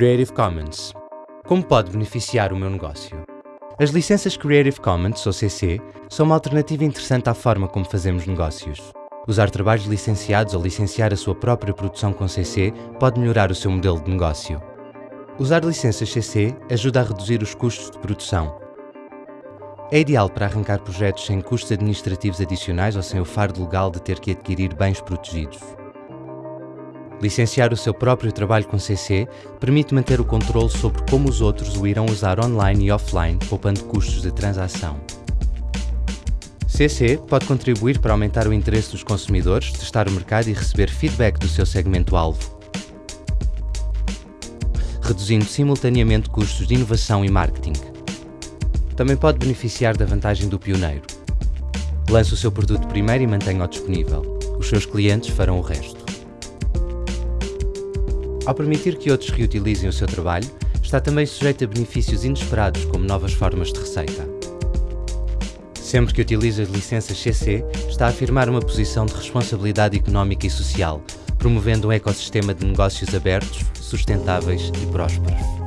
Creative Commons. Como pode beneficiar o meu negócio? As licenças Creative Commons, ou CC, são uma alternativa interessante à forma como fazemos negócios. Usar trabalhos licenciados ou licenciar a sua própria produção com CC pode melhorar o seu modelo de negócio. Usar licenças CC ajuda a reduzir os custos de produção. É ideal para arrancar projetos sem custos administrativos adicionais ou sem o fardo legal de ter que adquirir bens protegidos. Licenciar o seu próprio trabalho com CC permite manter o controle sobre como os outros o irão usar online e offline, poupando custos de transação. CC pode contribuir para aumentar o interesse dos consumidores, testar o mercado e receber feedback do seu segmento-alvo, reduzindo simultaneamente custos de inovação e marketing. Também pode beneficiar da vantagem do pioneiro. Lance o seu produto primeiro e mantenha-o disponível. Os seus clientes farão o resto. Ao permitir que outros reutilizem o seu trabalho, está também sujeito a benefícios inesperados, como novas formas de receita. Sempre que utiliza as licenças CC, está a afirmar uma posição de responsabilidade económica e social, promovendo um ecossistema de negócios abertos, sustentáveis e prósperos.